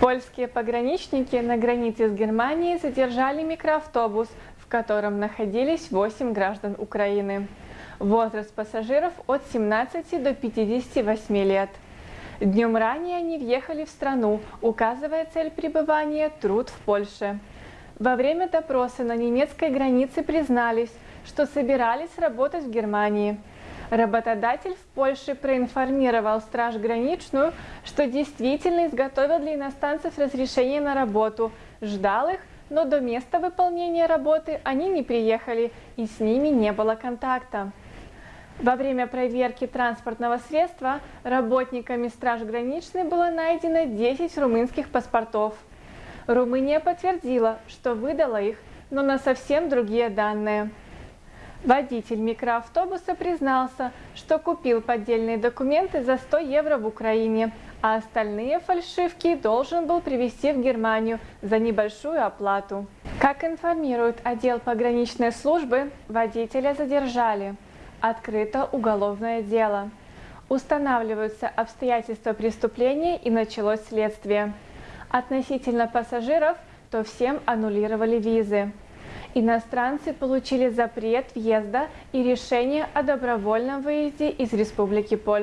Польские пограничники на границе с Германией задержали микроавтобус, в котором находились 8 граждан Украины. Возраст пассажиров от 17 до 58 лет. Днем ранее они въехали в страну, указывая цель пребывания – труд в Польше. Во время допроса на немецкой границе признались, что собирались работать в Германии. Работодатель в Польше проинформировал Страж Граничную, что действительно изготовил для иностранцев разрешение на работу, ждал их, но до места выполнения работы они не приехали и с ними не было контакта. Во время проверки транспортного средства работниками Страж Граничной было найдено 10 румынских паспортов. Румыния подтвердила, что выдала их, но на совсем другие данные. Водитель микроавтобуса признался, что купил поддельные документы за 100 евро в Украине, а остальные фальшивки должен был привезти в Германию за небольшую оплату. Как информирует отдел пограничной службы, водителя задержали. Открыто уголовное дело. Устанавливаются обстоятельства преступления и началось следствие. Относительно пассажиров, то всем аннулировали визы. Иностранцы получили запрет въезда и решение о добровольном выезде из Республики Польша.